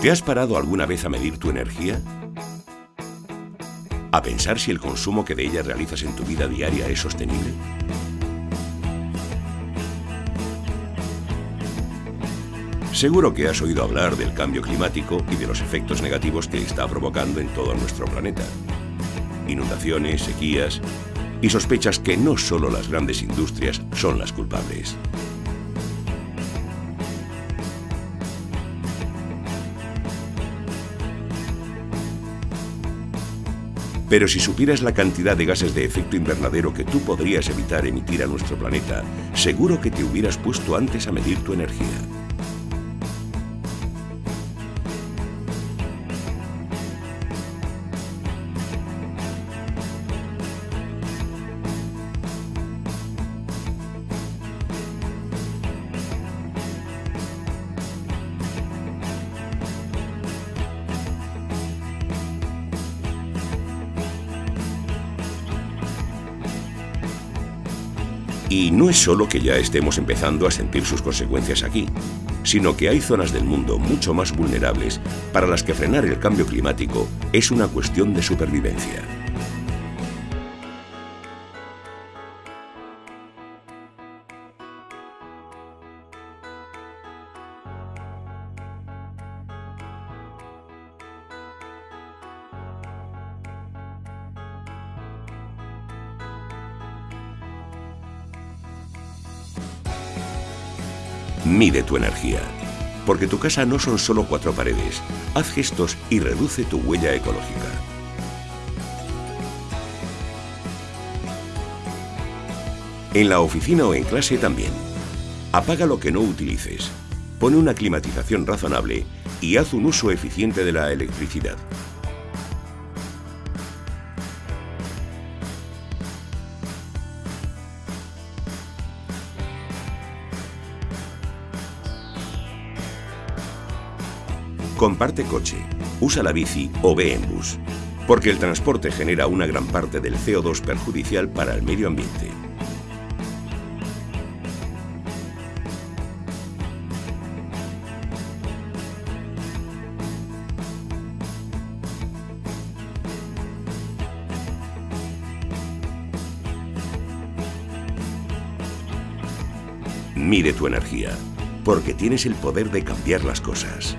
¿Te has parado alguna vez a medir tu energía? ¿A pensar si el consumo que de ella realizas en tu vida diaria es sostenible? Seguro que has oído hablar del cambio climático y de los efectos negativos que está provocando en todo nuestro planeta. Inundaciones, sequías y sospechas que no solo las grandes industrias son las culpables. Pero si supieras la cantidad de gases de efecto invernadero que tú podrías evitar emitir a nuestro planeta, seguro que te hubieras puesto antes a medir tu energía. Y no es solo que ya estemos empezando a sentir sus consecuencias aquí, sino que hay zonas del mundo mucho más vulnerables para las que frenar el cambio climático es una cuestión de supervivencia. Mide tu energía. Porque tu casa no son solo cuatro paredes. Haz gestos y reduce tu huella ecológica. En la oficina o en clase también. Apaga lo que no utilices. Pone una climatización razonable y haz un uso eficiente de la electricidad. Comparte coche, usa la bici o ve en bus, porque el transporte genera una gran parte del CO2 perjudicial para el medio ambiente. Mide tu energía, porque tienes el poder de cambiar las cosas.